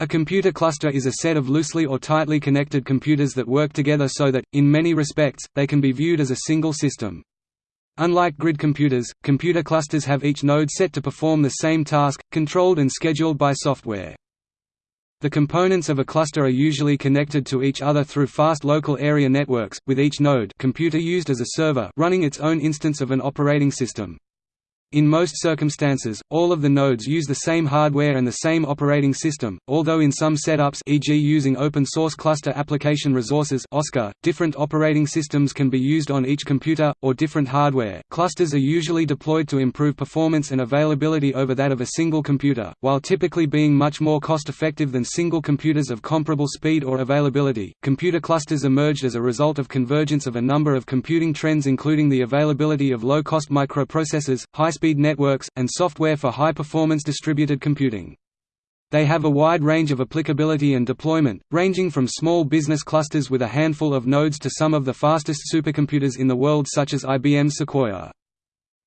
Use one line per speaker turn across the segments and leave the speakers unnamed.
A computer cluster is a set of loosely or tightly connected computers that work together so that, in many respects, they can be viewed as a single system. Unlike grid computers, computer clusters have each node set to perform the same task, controlled and scheduled by software. The components of a cluster are usually connected to each other through fast local area networks, with each node computer used as a server running its own instance of an operating system. In most circumstances, all of the nodes use the same hardware and the same operating system, although in some setups e.g. using open-source cluster application resources OSCAR, different operating systems can be used on each computer, or different hardware. Clusters are usually deployed to improve performance and availability over that of a single computer, while typically being much more cost-effective than single computers of comparable speed or availability. Computer clusters emerged as a result of convergence of a number of computing trends including the availability of low-cost microprocessors, high high-speed networks, and software for high-performance distributed computing. They have a wide range of applicability and deployment, ranging from small business clusters with a handful of nodes to some of the fastest supercomputers in the world such as IBM Sequoia.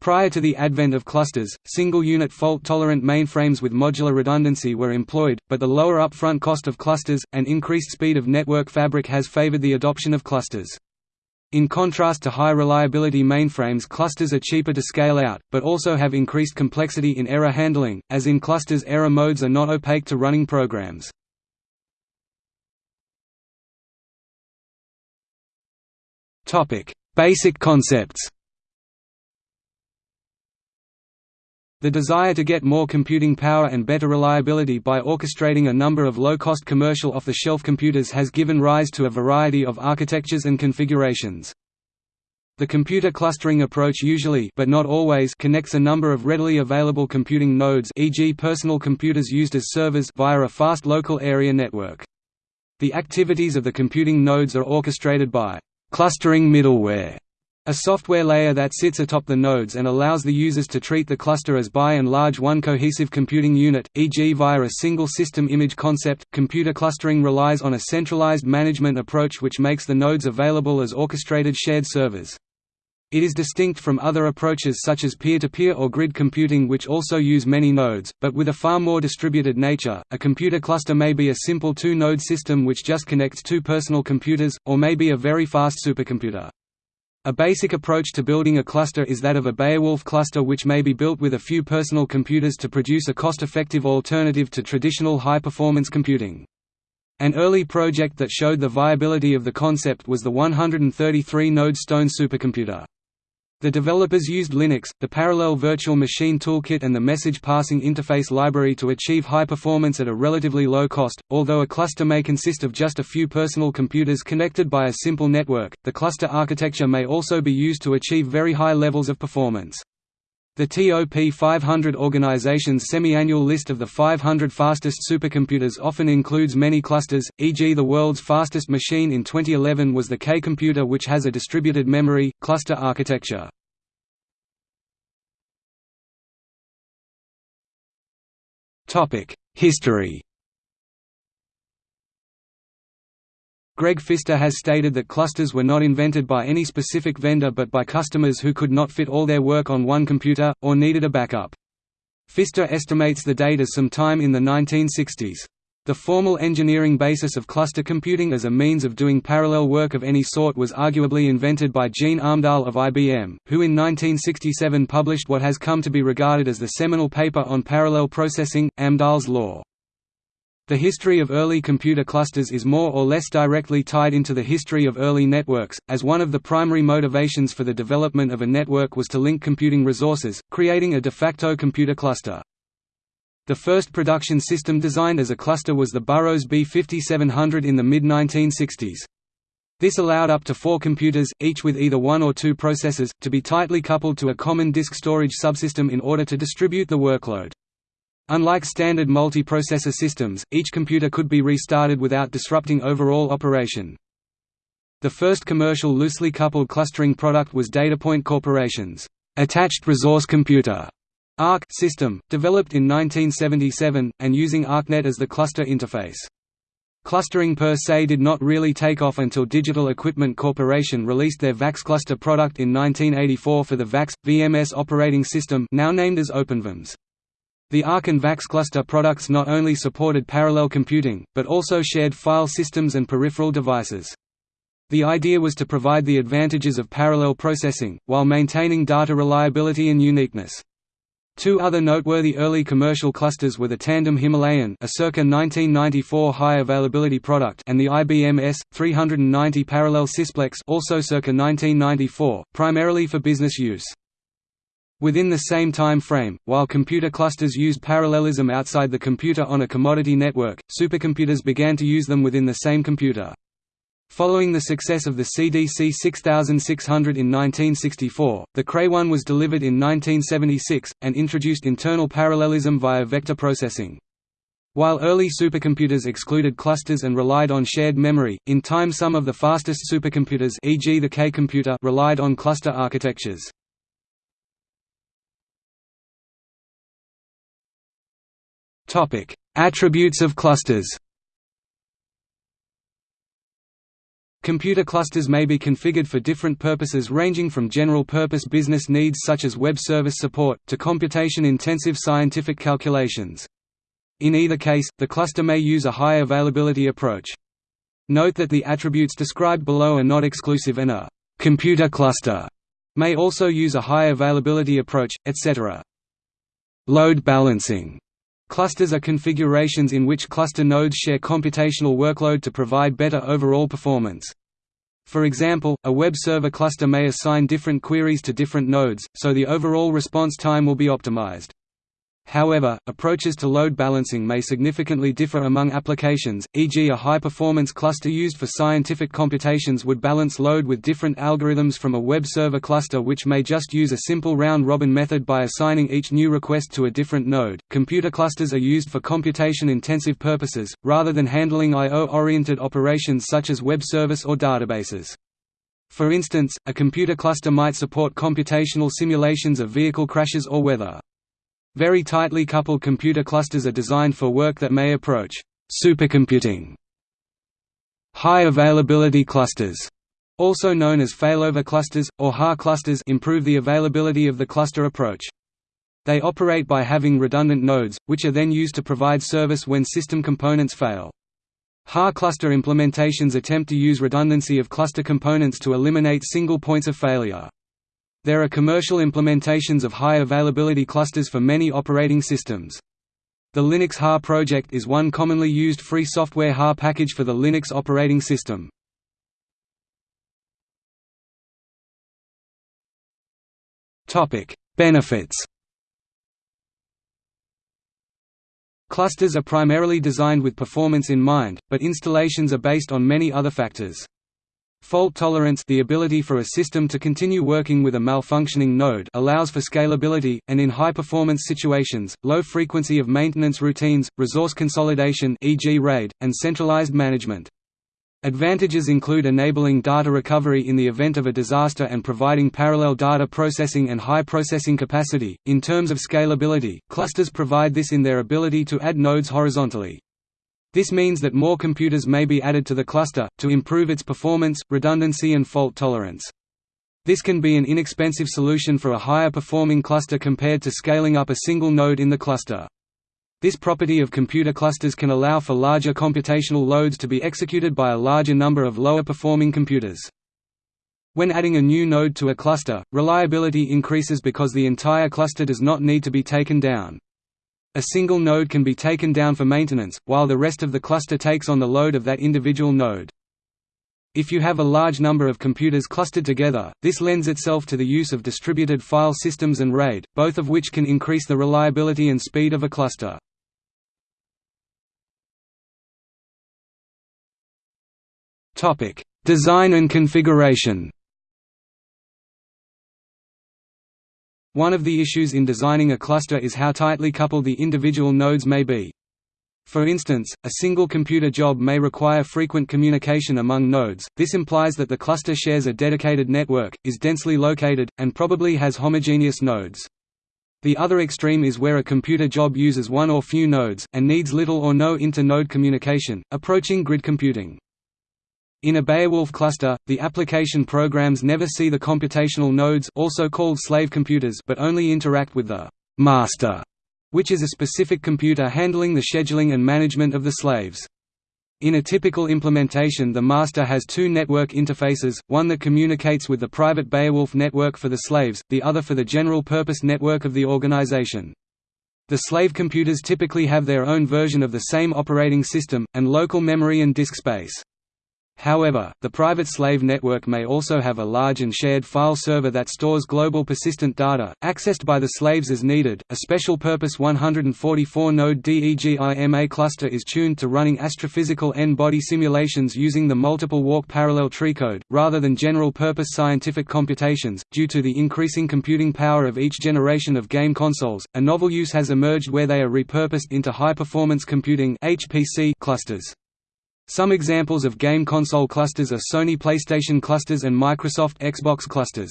Prior to the advent of clusters, single-unit fault-tolerant mainframes with modular redundancy were employed, but the lower upfront cost of clusters, and increased speed of network fabric has favored the adoption of clusters. In contrast to high-reliability mainframes clusters are cheaper to scale out, but also have increased complexity in error handling, as in clusters error modes are not opaque to running programs. Basic concepts The desire to get more computing power and better reliability by orchestrating a number of low-cost commercial off-the-shelf computers has given rise to a variety of architectures and configurations. The computer clustering approach usually but not always connects a number of readily available computing nodes e.g. personal computers used as servers via a fast local area network. The activities of the computing nodes are orchestrated by clustering middleware a software layer that sits atop the nodes and allows the users to treat the cluster as by and large one cohesive computing unit, e.g. via a single system image concept. Computer clustering relies on a centralized management approach which makes the nodes available as orchestrated shared servers. It is distinct from other approaches such as peer-to-peer -peer or grid computing which also use many nodes, but with a far more distributed nature. A computer cluster may be a simple two-node system which just connects two personal computers, or may be a very fast supercomputer. A basic approach to building a cluster is that of a Beowulf cluster which may be built with a few personal computers to produce a cost-effective alternative to traditional high-performance computing. An early project that showed the viability of the concept was the 133-node Stone supercomputer. The developers used Linux, the Parallel Virtual Machine Toolkit and the Message Passing Interface Library to achieve high performance at a relatively low cost. Although a cluster may consist of just a few personal computers connected by a simple network, the cluster architecture may also be used to achieve very high levels of performance. The TOP 500 organization's semi-annual list of the 500 fastest supercomputers often includes many clusters, e.g. the world's fastest machine in 2011 was the K computer which has a distributed memory, cluster architecture. History Greg Pfister has stated that clusters were not invented by any specific vendor but by customers who could not fit all their work on one computer, or needed a backup. Pfister estimates the date as some time in the 1960s. The formal engineering basis of cluster computing as a means of doing parallel work of any sort was arguably invented by Gene Amdahl of IBM, who in 1967 published what has come to be regarded as the seminal paper on parallel processing, Amdahl's law. The history of early computer clusters is more or less directly tied into the history of early networks, as one of the primary motivations for the development of a network was to link computing resources, creating a de facto computer cluster. The first production system designed as a cluster was the Burroughs B5700 in the mid-1960s. This allowed up to four computers, each with either one or two processors, to be tightly coupled to a common disk storage subsystem in order to distribute the workload. Unlike standard multiprocessor systems, each computer could be restarted without disrupting overall operation. The first commercial loosely coupled clustering product was Datapoint Corporation's Attached Resource Computer ARC system, developed in 1977, and using ARCnet as the cluster interface. Clustering per se did not really take off until Digital Equipment Corporation released their VAX cluster product in 1984 for the VAX, VMS operating system now named as OpenVMS. The ARC and VAX cluster products not only supported parallel computing, but also shared file systems and peripheral devices. The idea was to provide the advantages of parallel processing, while maintaining data reliability and uniqueness. Two other noteworthy early commercial clusters were the Tandem Himalayan a circa 1994 high-availability product and the IBM S-390 Parallel Sysplex also circa 1994, primarily for business use. Within the same time frame, while computer clusters used parallelism outside the computer on a commodity network, supercomputers began to use them within the same computer. Following the success of the CDC 6600 in 1964, the Cray 1 was delivered in 1976, and introduced internal parallelism via vector processing. While early supercomputers excluded clusters and relied on shared memory, in time some of the fastest supercomputers e.g. the K-computer relied on cluster architectures. Attributes of clusters Computer clusters may be configured for different purposes ranging from general-purpose business needs such as web service support, to computation-intensive scientific calculations. In either case, the cluster may use a high availability approach. Note that the attributes described below are not exclusive and a «computer cluster» may also use a high availability approach, etc. Load balancing Clusters are configurations in which cluster nodes share computational workload to provide better overall performance. For example, a web server cluster may assign different queries to different nodes, so the overall response time will be optimized. However, approaches to load balancing may significantly differ among applications, e.g. a high-performance cluster used for scientific computations would balance load with different algorithms from a web server cluster which may just use a simple round-robin method by assigning each new request to a different node. Computer clusters are used for computation-intensive purposes, rather than handling I.O.-oriented operations such as web service or databases. For instance, a computer cluster might support computational simulations of vehicle crashes or weather. Very tightly coupled computer clusters are designed for work that may approach supercomputing. High availability clusters, also known as failover clusters, or HA clusters improve the availability of the cluster approach. They operate by having redundant nodes, which are then used to provide service when system components fail. HA cluster implementations attempt to use redundancy of cluster components to eliminate single points of failure. There are commercial implementations of high availability clusters for many operating systems. The Linux HA project is one commonly used free software HA package for the Linux operating system. Benefits Clusters are primarily designed with performance in mind, but installations are based on many other factors. Fault tolerance the ability for a system to continue working with a malfunctioning node allows for scalability, and in high-performance situations, low frequency of maintenance routines, resource consolidation e.g. RAID, and centralized management. Advantages include enabling data recovery in the event of a disaster and providing parallel data processing and high processing capacity. In terms of scalability, clusters provide this in their ability to add nodes horizontally. This means that more computers may be added to the cluster, to improve its performance, redundancy and fault tolerance. This can be an inexpensive solution for a higher performing cluster compared to scaling up a single node in the cluster. This property of computer clusters can allow for larger computational loads to be executed by a larger number of lower performing computers. When adding a new node to a cluster, reliability increases because the entire cluster does not need to be taken down. A single node can be taken down for maintenance, while the rest of the cluster takes on the load of that individual node. If you have a large number of computers clustered together, this lends itself to the use of distributed file systems and RAID, both of which can increase the reliability and speed of a cluster. Design and configuration One of the issues in designing a cluster is how tightly coupled the individual nodes may be. For instance, a single computer job may require frequent communication among nodes, this implies that the cluster shares a dedicated network, is densely located, and probably has homogeneous nodes. The other extreme is where a computer job uses one or few nodes, and needs little or no inter-node communication, approaching grid computing. In a Beowulf cluster, the application programs never see the computational nodes also called slave computers but only interact with the master which is a specific computer handling the scheduling and management of the slaves. In a typical implementation the master has two network interfaces, one that communicates with the private Beowulf network for the slaves, the other for the general-purpose network of the organization. The slave computers typically have their own version of the same operating system, and local memory and disk space. However, the private slave network may also have a large and shared file server that stores global persistent data, accessed by the slaves as needed. A special purpose 144 node DEGIMA cluster is tuned to running astrophysical N body simulations using the multiple walk parallel tree code, rather than general purpose scientific computations. Due to the increasing computing power of each generation of game consoles, a novel use has emerged where they are repurposed into high performance computing clusters. Some examples of game console clusters are Sony PlayStation clusters and Microsoft Xbox clusters.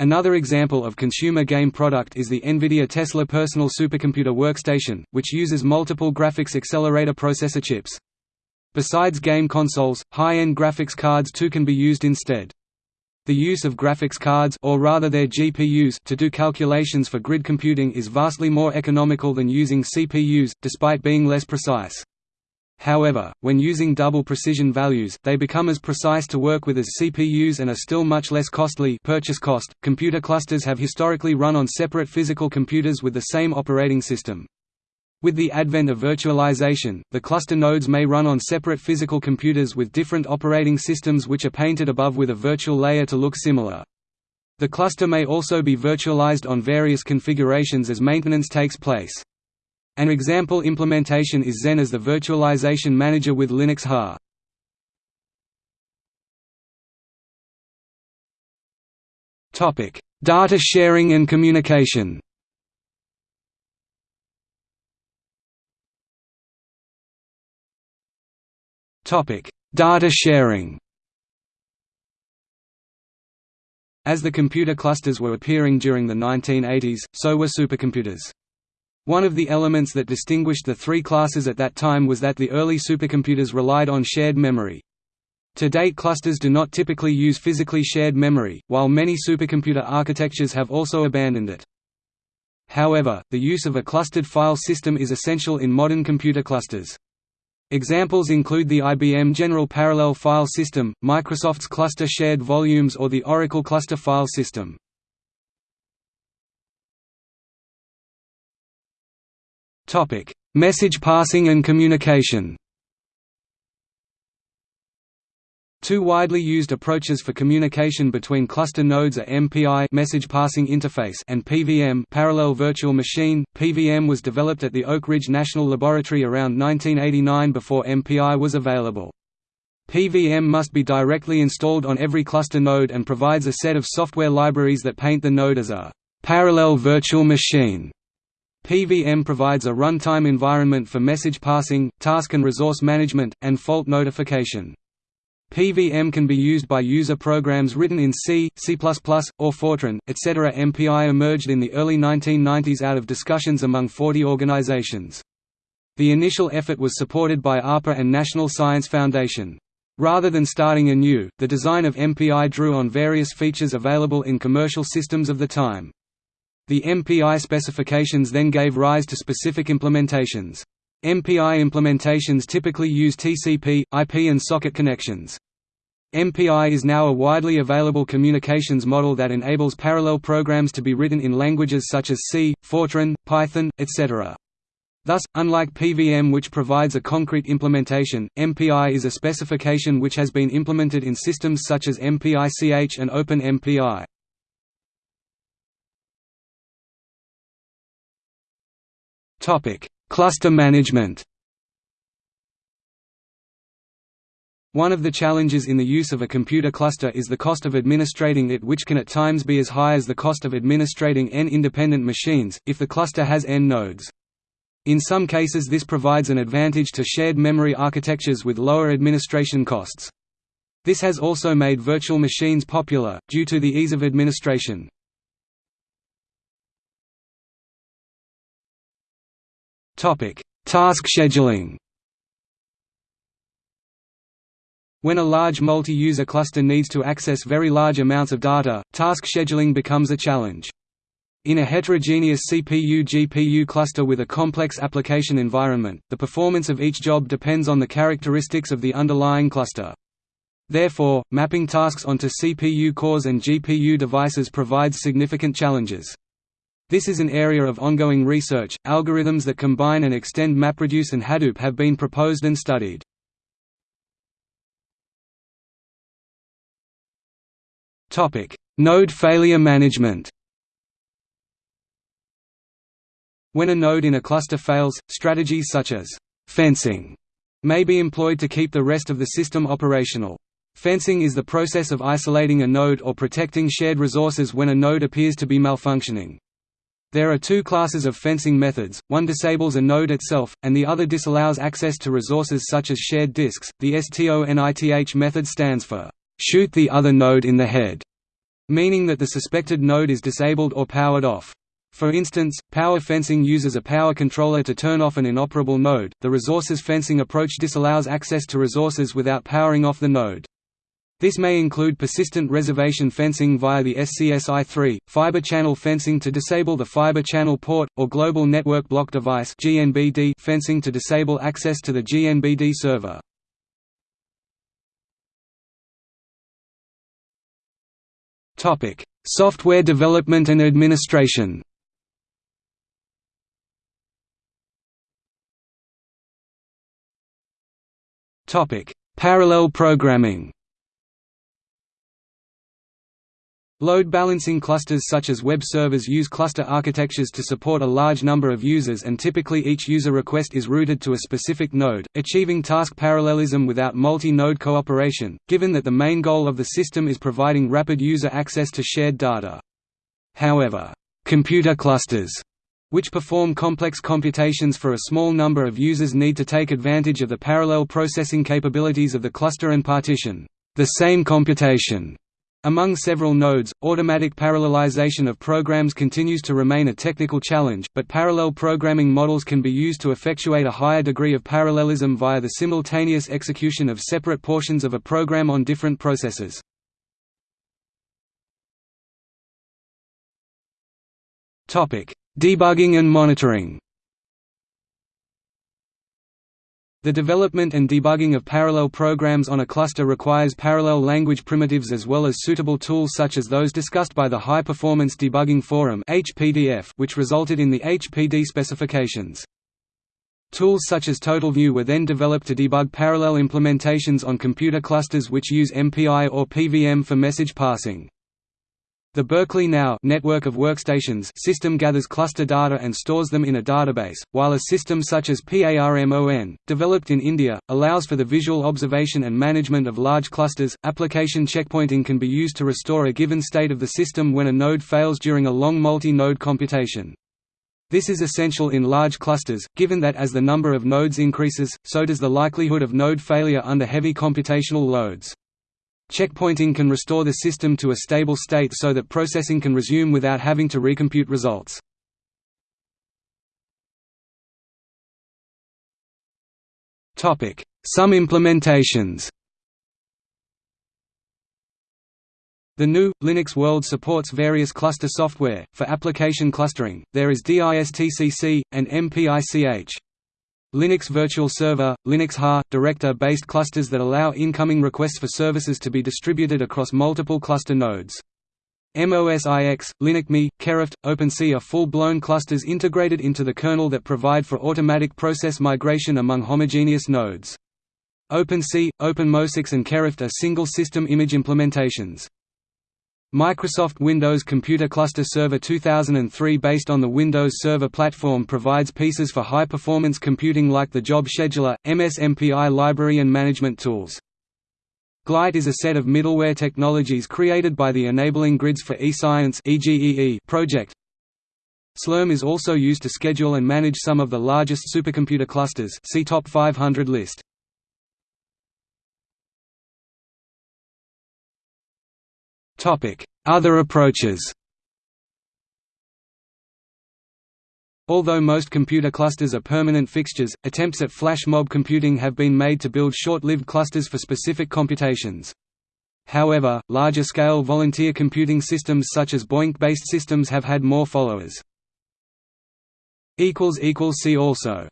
Another example of consumer game product is the NVIDIA Tesla Personal Supercomputer Workstation, which uses multiple graphics accelerator processor chips. Besides game consoles, high-end graphics cards too can be used instead. The use of graphics cards or rather their GPUs to do calculations for grid computing is vastly more economical than using CPUs, despite being less precise. However, when using double precision values, they become as precise to work with as CPUs and are still much less costly purchase cost. Computer clusters have historically run on separate physical computers with the same operating system. With the advent of virtualization, the cluster nodes may run on separate physical computers with different operating systems which are painted above with a virtual layer to look similar. The cluster may also be virtualized on various configurations as maintenance takes place. An example implementation is Xen as the virtualization manager with Linux HA. Topic: Data sharing and communication. Topic: Data sharing. As the computer clusters were appearing during the 1980s, so were supercomputers. One of the elements that distinguished the three classes at that time was that the early supercomputers relied on shared memory. To date clusters do not typically use physically shared memory, while many supercomputer architectures have also abandoned it. However, the use of a clustered file system is essential in modern computer clusters. Examples include the IBM General Parallel File System, Microsoft's Cluster Shared Volumes or the Oracle Cluster File System. Topic: Message passing and communication. Two widely used approaches for communication between cluster nodes are MPI message passing interface and PVM parallel virtual machine. PVM was developed at the Oak Ridge National Laboratory around 1989 before MPI was available. PVM must be directly installed on every cluster node and provides a set of software libraries that paint the node as a parallel virtual machine. PVM provides a runtime environment for message passing, task and resource management, and fault notification. PVM can be used by user programs written in C, C++, or Fortran, etc. MPI emerged in the early 1990s out of discussions among 40 organizations. The initial effort was supported by ARPA and National Science Foundation. Rather than starting anew, the design of MPI drew on various features available in commercial systems of the time. The MPI specifications then gave rise to specific implementations. MPI implementations typically use TCP, IP and socket connections. MPI is now a widely available communications model that enables parallel programs to be written in languages such as C, Fortran, Python, etc. Thus, unlike PVM which provides a concrete implementation, MPI is a specification which has been implemented in systems such as MPICH and OpenMPI. Topic: Cluster management. One of the challenges in the use of a computer cluster is the cost of administrating it which can at times be as high as the cost of administrating n independent machines, if the cluster has n nodes. In some cases this provides an advantage to shared memory architectures with lower administration costs. This has also made virtual machines popular, due to the ease of administration. Task scheduling. When a large multi-user cluster needs to access very large amounts of data, task scheduling becomes a challenge. In a heterogeneous CPU-GPU cluster with a complex application environment, the performance of each job depends on the characteristics of the underlying cluster. Therefore, mapping tasks onto CPU cores and GPU devices provides significant challenges. This is an area of ongoing research. Algorithms that combine and extend MapReduce and Hadoop have been proposed and studied. Topic: Node failure management. When a node in a cluster fails, strategies such as fencing may be employed to keep the rest of the system operational. Fencing is the process of isolating a node or protecting shared resources when a node appears to be malfunctioning. There are two classes of fencing methods, one disables a node itself, and the other disallows access to resources such as shared disks. The STONITH method stands for, shoot the other node in the head, meaning that the suspected node is disabled or powered off. For instance, power fencing uses a power controller to turn off an inoperable node. The resources fencing approach disallows access to resources without powering off the node. This may include persistent reservation fencing via the SCSI-3, fiber channel fencing to disable the fiber channel port, or global network block device fencing to disable access to the GNBD server. Software development and administration Parallel programming Load balancing clusters such as web servers use cluster architectures to support a large number of users and typically each user request is routed to a specific node, achieving task parallelism without multi-node cooperation, given that the main goal of the system is providing rapid user access to shared data. However, computer clusters which perform complex computations for a small number of users need to take advantage of the parallel processing capabilities of the cluster and partition the same computation among several nodes, automatic parallelization of programs continues to remain a technical challenge, but parallel programming models can be used to effectuate a higher degree of parallelism via the simultaneous execution of separate portions of a program on different processors. Debugging and monitoring The development and debugging of parallel programs on a cluster requires parallel language primitives as well as suitable tools such as those discussed by the High Performance Debugging Forum which resulted in the HPD specifications. Tools such as TotalView were then developed to debug parallel implementations on computer clusters which use MPI or PVM for message passing. The Berkeley NOW network of workstations system gathers cluster data and stores them in a database, while a system such as PARMON, developed in India, allows for the visual observation and management of large clusters. Application checkpointing can be used to restore a given state of the system when a node fails during a long multi-node computation. This is essential in large clusters, given that as the number of nodes increases, so does the likelihood of node failure under heavy computational loads. Checkpointing can restore the system to a stable state so that processing can resume without having to recompute results. Some implementations The GNU Linux world supports various cluster software. For application clustering, there is DISTCC, and MPICH. Linux Virtual Server, Linux HA, Director-based clusters that allow incoming requests for services to be distributed across multiple cluster nodes. MOSIX, LinuxPMI, Kerrighed, OpenSSI are full-blown clusters integrated into the kernel that provide for automatic process migration among homogeneous nodes. OpenSSI, OpenMOSIX and Kerrighed are single system image implementations. Microsoft Windows Computer Cluster Server 2003 based on the Windows Server platform provides pieces for high-performance computing like the Job Scheduler, MS-MPI library and management tools. Glite is a set of middleware technologies created by the Enabling Grids for eScience project. Slurm is also used to schedule and manage some of the largest supercomputer clusters see Top 500 list. Other approaches Although most computer clusters are permanent fixtures, attempts at flash mob computing have been made to build short-lived clusters for specific computations. However, larger-scale volunteer computing systems such as BOINC-based systems have had more followers. See also